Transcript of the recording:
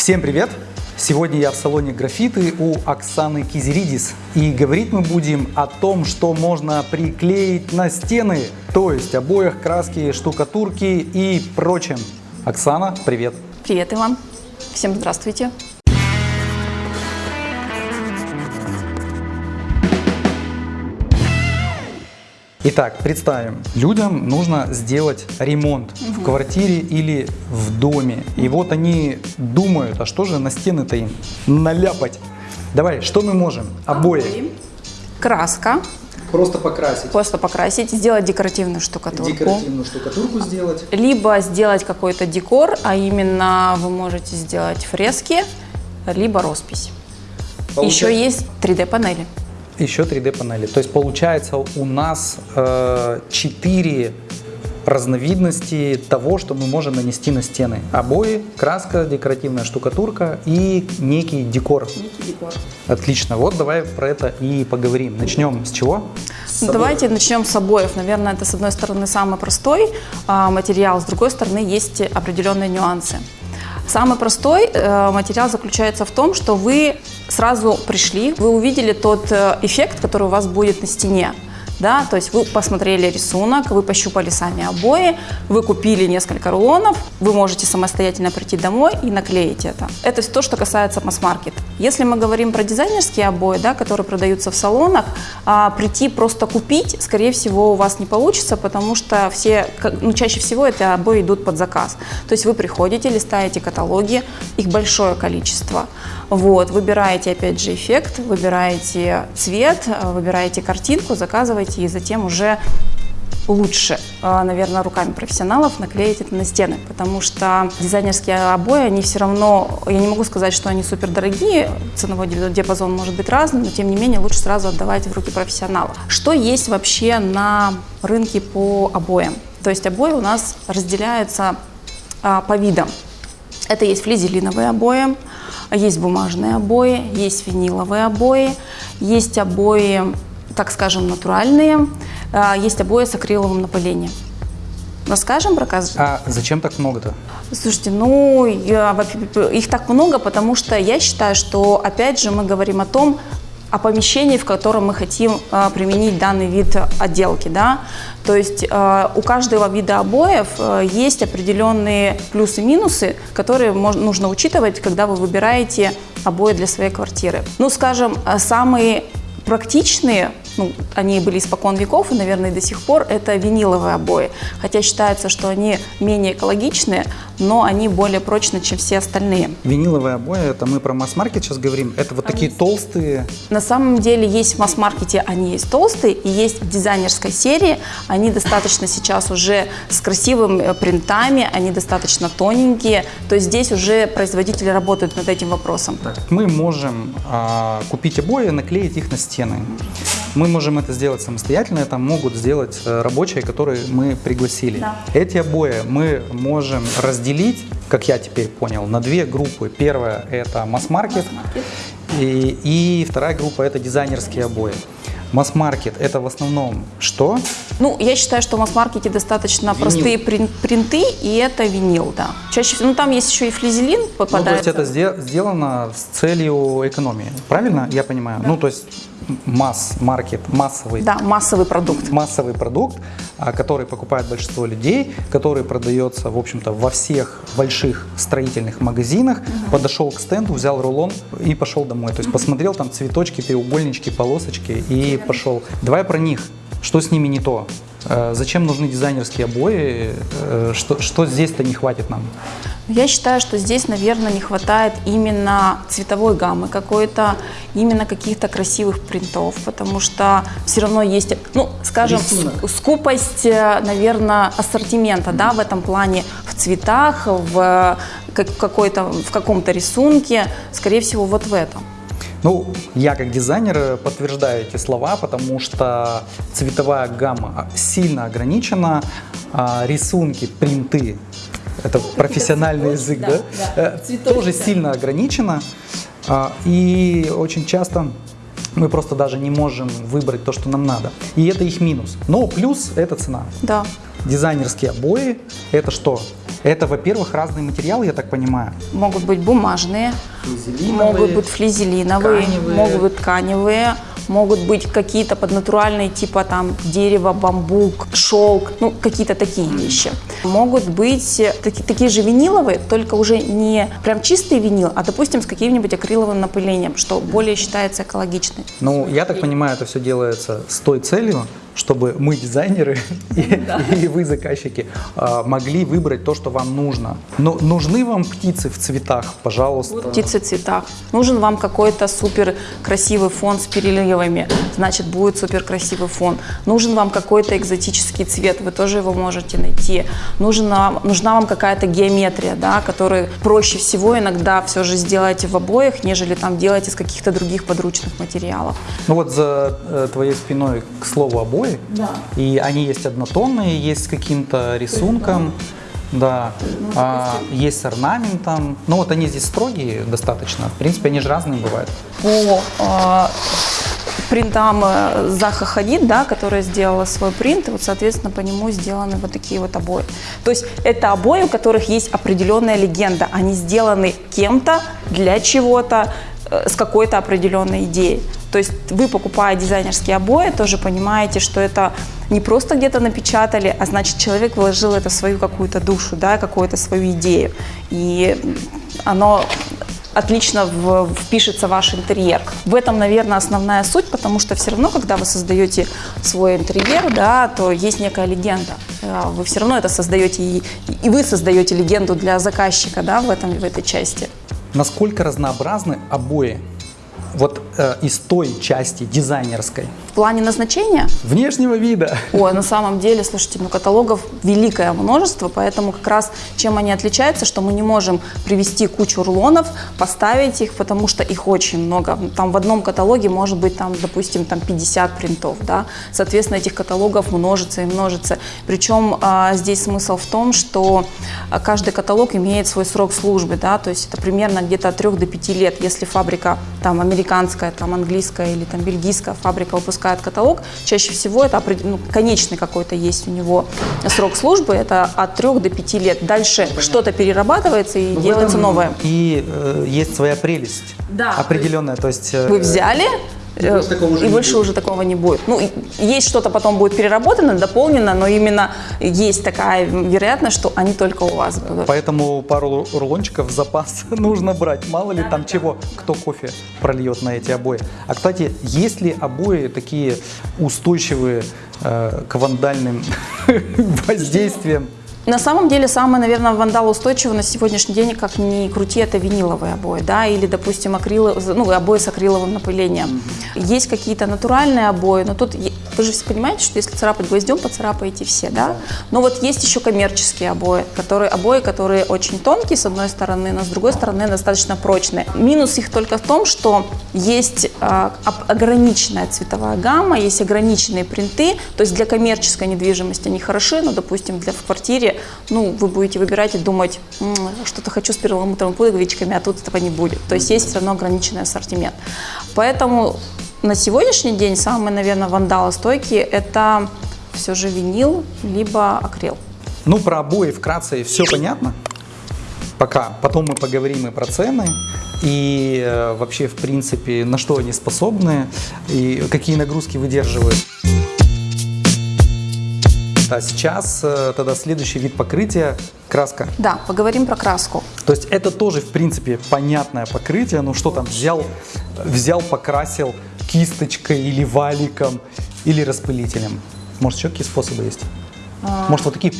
Всем привет! Сегодня я в салоне графиты у Оксаны Кизеридис. И говорить мы будем о том, что можно приклеить на стены, то есть обоях, краски, штукатурки и прочем. Оксана, привет! Привет, Иван. Всем здравствуйте. Итак, представим, людям нужно сделать ремонт в квартире или в доме. И вот они думают, а что же на стены-то им наляпать? Давай, что мы можем? Обои. Краска. Просто покрасить. Просто покрасить, сделать декоративную штукатурку. Декоративную штукатурку сделать. Либо сделать какой-то декор, а именно вы можете сделать фрески, либо роспись. Получается- Еще есть 3D-панели. Еще 3D панели. То есть получается у нас э, 4 разновидности того, что мы можем нанести на стены. Обои, краска, декоративная штукатурка и некий декор. Отлично. Вот давай про это и поговорим. Начнем с чего? С Давайте начнем с обоев. Наверное, это с одной стороны самый простой а, материал, с другой стороны есть определенные нюансы. Самый простой э, материал заключается в том, что вы сразу пришли, вы увидели тот э, эффект, который у вас будет на стене. Да, то есть вы посмотрели рисунок, вы пощупали сами обои, вы купили несколько рулонов, вы можете самостоятельно прийти домой и наклеить это. Это то, что касается масс-маркет. Если мы говорим про дизайнерские обои, да, которые продаются в салонах, а, прийти просто купить, скорее всего, у вас не получится, потому что все, ну, чаще всего это обои идут под заказ. То есть вы приходите, листаете каталоги, их большое количество. Вот, выбираете опять же эффект, выбираете цвет, э, выбираете картинку, заказываете и затем уже лучше, э, наверное, руками профессионалов наклеить это на стены, потому что дизайнерские обои, они все равно, я не могу сказать, что они супер дорогие, ценовой ди- диапазон может быть разным, но тем не менее лучше сразу отдавать в руки профессионала. Что есть вообще на рынке по обоям? То есть обои у нас разделяются а, по видам. Это есть флизелиновые обои, есть бумажные обои, есть виниловые обои, есть обои, так скажем, натуральные, а, есть обои с акриловым напылением. Расскажем про каждый? А зачем так много-то? Слушайте, ну, я их так много, потому что я считаю, что, опять же, мы говорим о том, о помещении, в котором мы хотим э, применить данный вид отделки, да. То есть э, у каждого вида обоев э, есть определенные плюсы-минусы, которые мож- нужно учитывать, когда вы выбираете обои для своей квартиры. Ну, скажем, самые практичные, ну, они были испокон веков и, наверное, до сих пор, это виниловые обои. Хотя считается, что они менее экологичные, но они более прочные, чем все остальные. Виниловые обои, это мы про масс-маркет сейчас говорим. Это вот такие толстые. На самом деле есть в масс-маркете, они есть толстые, и есть в дизайнерской серии, они достаточно сейчас уже с красивыми э, принтами, они достаточно тоненькие, то есть здесь уже производители работают над этим вопросом. Мы можем а, купить обои наклеить их на стены. Мы можем это сделать самостоятельно, это могут сделать э, рабочие, которые мы пригласили. Да. Эти обои мы можем разделить, как я теперь понял, на две группы. Первая это масс-маркет, и, и вторая группа это дизайнерские обои. Масс-маркет это в основном что? Ну, я считаю, что в масс-маркете достаточно Винил. простые прин- принты, и это винил, да. Чаще всего, ну там есть еще и флизелин Ну, то есть попадается. это сде- сделано с целью экономии, правильно я понимаю? Ну, то есть масс-маркет, массовый Да, массовый продукт. массовый продукт, а, который покупает большинство людей, который продается, в общем-то, во всех больших строительных магазинах, подошел к стенду, взял рулон и пошел домой. То есть посмотрел там цветочки, треугольнички, полосочки и пошел. Давай про них. Что с ними не то? Э, Зачем нужны дизайнерские обои? Э, Что, что здесь-то не хватит нам? Я считаю, что здесь, наверное, не хватает именно цветовой гаммы какой-то, именно каких-то красивых принтов, потому что все равно есть, ну, скажем, Рисунок. ск- скупость, э, наверное, ассортимента, да, в этом плане, в цветах, в в каком-то рисунке, скорее всего, вот в этом. Ну, я как дизайнер э, подтверждаю эти слова, потому что цветовая гамма сильно ограничена, а рисунки, принты, это профессиональный язык, да, э, тоже сильно ограничено. А, И очень часто мы просто даже не можем выбрать то, что нам надо. И это их минус. Но плюс – это цена. Да. Дизайнерские обои – это что? Это, во-первых, разные материалы, я так понимаю. Могут быть бумажные, могут быть флизелиновые, тканевые. могут быть тканевые, могут быть какие-то поднатуральные, типа там дерево, бамбук, шелк, ну какие-то такие вещи. Могут быть таки- такие же виниловые, только уже не прям чистый винил, а допустим с каким-нибудь акриловым напылением, что более считается экологичным. Ну, я так понимаю, это все делается с той целью, чтобы мы, дизайнеры, и, и вы, заказчики, а, могли выбрать то, что вам нужно. Но нужны вам птицы в цветах, пожалуйста. птицы в цветах. Нужен вам какой-то супер красивый фон с переливами, значит будет супер красивый фон. Нужен вам какой-то экзотический цвет, вы тоже его можете найти. Нужна, нужна вам какая-то геометрия, да, которую проще всего иногда все же сделать в обоях, нежели там делать из каких-то других подручных материалов. Ну вот за э, твоей спиной, к слову, обои. Да. И они есть однотонные, есть с каким-то рисунком. Да, А, есть с орнаментом. Ну вот они здесь строгие достаточно. В принципе, они же разные бывают. по э, принтам э, Заха Хадид, да, которая сделала свой принт, и вот, соответственно, по нему сделаны вот такие вот обои. То есть это обои, у которых есть определенная легенда. Они сделаны кем-то, для чего-то, э, с какой-то определенной идеей. То есть вы, покупая дизайнерские обои, тоже понимаете, что это не просто где-то напечатали, а значит человек вложил это в свою какую-то душу, да, какую-то свою идею. И оно отлично в- впишется в ваш интерьер. В этом, наверное, основная суть, потому что все равно, когда вы создаете свой интерьер, да, то есть некая легенда. Э, Вы все равно это создаете, и, и вы создаете легенду для заказчика да, в, этом, в этой части. Насколько разнообразны обои? Вот из той части дизайнерской, В плане назначения, внешнего вида. ой, на самом деле, слушайте, ну каталогов великое множество, поэтому как раз чем они отличаются, что мы не можем привести кучу рулонов, поставить их, потому что их очень много. Там в одном каталоге может быть, там, допустим, там 50 принтов, да, соответственно, этих каталогов множится и множится. Причем а, здесь смысл в том, что а, каждый каталог имеет свой срок службы, да, то есть это примерно где-то от 3 до 5 лет. Если фабрика там американская, там английская или там бельгийская фабрика выпускает каталог, чаще всего это ну, конечный какой-то есть у него срок службы, это от 3 до 5 лет. Дальше что-то перерабатывается и делается новое. И э, есть своя прелесть Да, определенная. То есть, э, Вы взяли, э, больше такого уже и не больше будет. уже такого не будет. Ну, есть что-то потом будет переработано, дополнено, но именно есть такая вероятность, что они только у вас будут. Поэтому пару рулончиков в запас нужно брать. Мало ли там чего, кто кофе прольет на эти обои. А, кстати, есть ли обои такие устойчивые э, к вандальным воздействиям? На самом деле, самое, наверное, вандалоустойчивое на сегодняшний день, как ни крути, это виниловые обои, да, или, допустим, акрилы, ну, обои с акриловым напылением. Есть какие-то натуральные обои, но тут, вы же все понимаете, что если царапать гвоздем, поцарапаете все, да? Но вот есть еще коммерческие обои, которые, обои, которые очень тонкие, с одной стороны, но с другой стороны достаточно прочные. Минус их только в том, что есть об- ограниченная цветовая гамма, есть ограниченные принты, то есть для коммерческой недвижимости они хороши, но, допустим, для в квартире, ну, вы будете выбирать и думать, «М, что-то хочу с перламутровыми пуговичками, а тут этого не будет. То есть есть все равно ограниченный ассортимент. Поэтому на сегодняшний день самые, наверное, вандалостойкие – это все же винил, либо акрил. Ну, про обои вкратце все понятно. Пока. Потом мы поговорим и про цены, и э, вообще, в принципе, на что они способны, и какие нагрузки выдерживают. А сейчас э, тогда следующий вид покрытия – краска. Да, поговорим про краску. То есть это тоже, в принципе, понятное покрытие. Ну что там, взял, взял, покрасил кисточкой или валиком, или распылителем. Может, еще какие способы есть? Может, вот такие